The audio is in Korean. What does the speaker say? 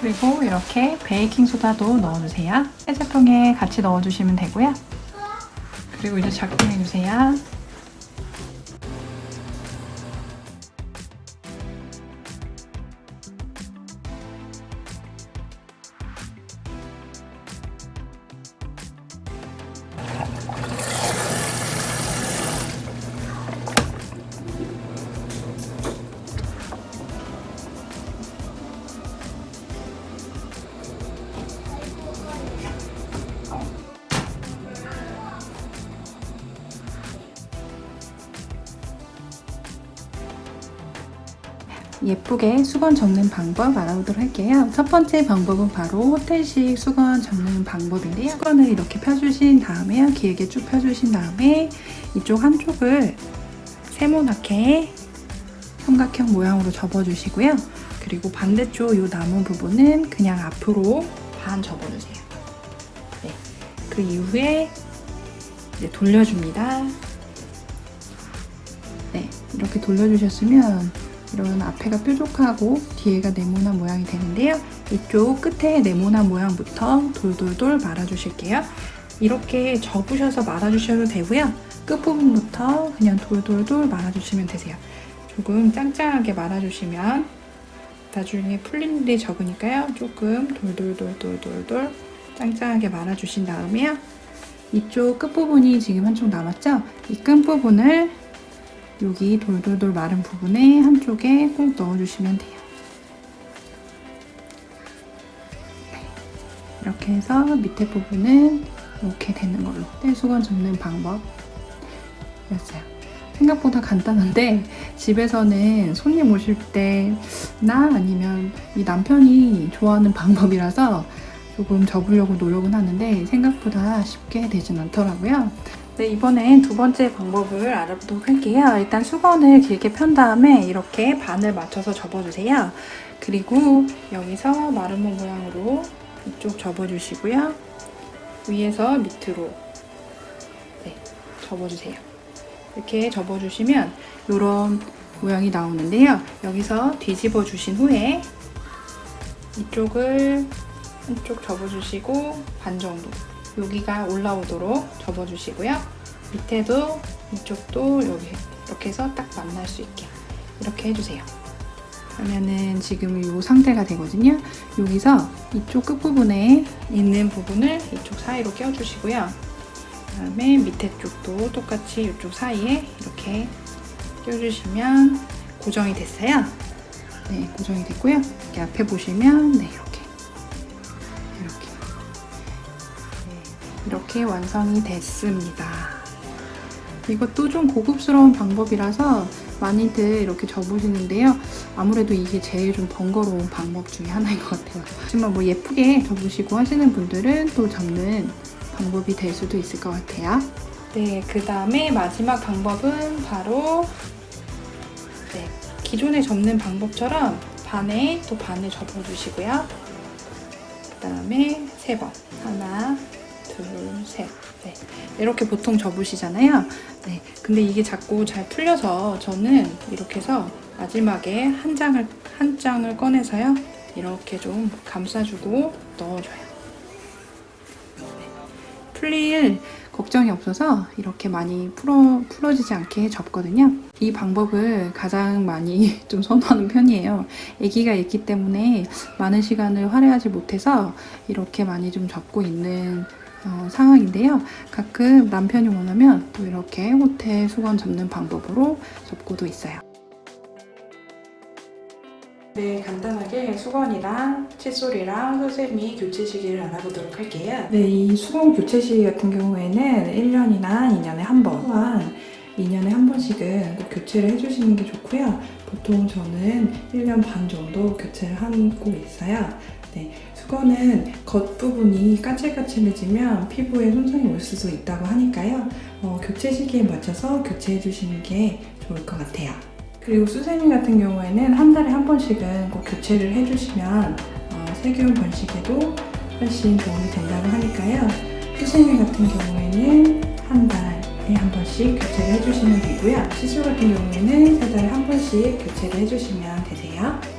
그리고 이렇게 베이킹소다도 넣어주세요. 세제통에 같이 넣어주시면 되고요. 그리고 이제 작동해주세요. 예쁘게 수건 접는 방법 알아보도록 할게요. 첫 번째 방법은 바로 호텔식 수건 접는 방법인데요. 수건을 이렇게 펴주신 다음에 길게 쭉 펴주신 다음에 이쪽 한쪽을 세모나게 삼각형 모양으로 접어주시고요. 그리고 반대쪽 이 남은 부분은 그냥 앞으로 반 접어주세요. 네. 그 이후에 이제 돌려줍니다. 네, 이렇게 돌려주셨으면 이런 앞에가 뾰족하고 뒤에가 네모난 모양이 되는데요. 이쪽 끝에 네모난 모양부터 돌돌돌 말아주실게요. 이렇게 접으셔서 말아주셔도 되고요. 끝부분부터 그냥 돌돌돌 말아주시면 되세요. 조금 짱짱하게 말아주시면 나중에 풀린 일이 적으니까요. 조금 돌돌돌돌돌돌 짱짱하게 말아주신 다음에요. 이쪽 끝부분이 지금 한쪽 남았죠? 이 끝부분을 여기 돌돌돌 마른 부분에 한쪽에 꼭 넣어주시면 돼요. 네. 이렇게 해서 밑에 부분은 이렇게 되는 걸로 떼수건 접는 방법이었어요. 생각보다 간단한데 집에서는 손님 오실 때나 아니면 이 남편이 좋아하는 방법이라서 조금 접으려고 노력은 하는데 생각보다 쉽게 되진 않더라고요. 네, 이번엔 두 번째 방법을 알아보도록 할게요. 일단 수건을 길게 편 다음에 이렇게 반을 맞춰서 접어주세요. 그리고 여기서 마름모 모양으로 이쪽 접어주시고요. 위에서 밑으로 네, 접어주세요. 이렇게 접어주시면 이런 모양이 나오는데요. 여기서 뒤집어 주신 후에 이쪽을 한쪽 접어주시고 반 정도 여기가 올라오도록 접어주시고요. 밑에도 이쪽도 여기 이렇게 해서 딱 만날 수 있게 이렇게 해주세요. 그러면은 지금 이 상태가 되거든요. 여기서 이쪽 끝부분에 있는 부분을 이쪽 사이로 껴주시고요. 그 다음에 밑에 쪽도 똑같이 이쪽 사이에 이렇게 껴주시면 고정이 됐어요. 네, 고정이 됐고요. 이렇게 앞에 보시면 네, 이렇게 완성이 됐습니다. 이것도 좀 고급스러운 방법이라서 많이들 이렇게 접으시는데요. 아무래도 이게 제일 좀 번거로운 방법 중에 하나인 것 같아요. 하지만 뭐 예쁘게 접으시고 하시는 분들은 또 접는 방법이 될 수도 있을 것 같아요. 네, 그 다음에 마지막 방법은 바로 네, 기존에 접는 방법처럼 반에 또 반을 접어주시고요. 그 다음에 세 번. 하나, 둘, 셋. 네. 이렇게 보통 접으시잖아요. 네. 근데 이게 자꾸 잘 풀려서 저는 이렇게 해서 마지막에 한 장을, 한 장을 꺼내서요. 이렇게 좀 감싸주고 넣어줘요. 네. 풀릴 걱정이 없어서 이렇게 많이 풀어, 풀어지지 않게 접거든요. 이 방법을 가장 많이 좀 선호하는 편이에요. 아기가 있기 때문에 많은 시간을 할애하지 못해서 이렇게 많이 좀 접고 있는 어, 상황인데요. 가끔 남편이 원하면 또 이렇게 호텔 수건 접는 방법으로 접고도 있어요. 네, 간단하게 수건이랑 칫솔이랑 수세미 교체 시기를 알아보도록 할게요. 네, 이 수건 교체 시기 같은 경우에는 1년이나 2년에 한 번, 또한 2년에 한 번씩은 꼭 교체를 해주시는 게 좋고요. 보통 저는 1년 반 정도 교체를 하고 있어요. 네, 수건은 겉부분이 까칠까칠해지면 피부에 손상이 올 수도 있다고 하니까요. 어, 교체 시기에 맞춰서 교체해 주시는 게 좋을 것 같아요. 그리고 수세미 같은 경우에는 한 달에 한 번씩은 꼭 교체를 해주시면 어, 세균 번식에도 훨씬 도움이 된다고 하니까요. 수세미 같은 경우에는 한 달에 한 번씩 교체를 해주시면 되고요. 시술 같은 경우에는 세 달에 한 번씩 교체를 해주시면 되세요.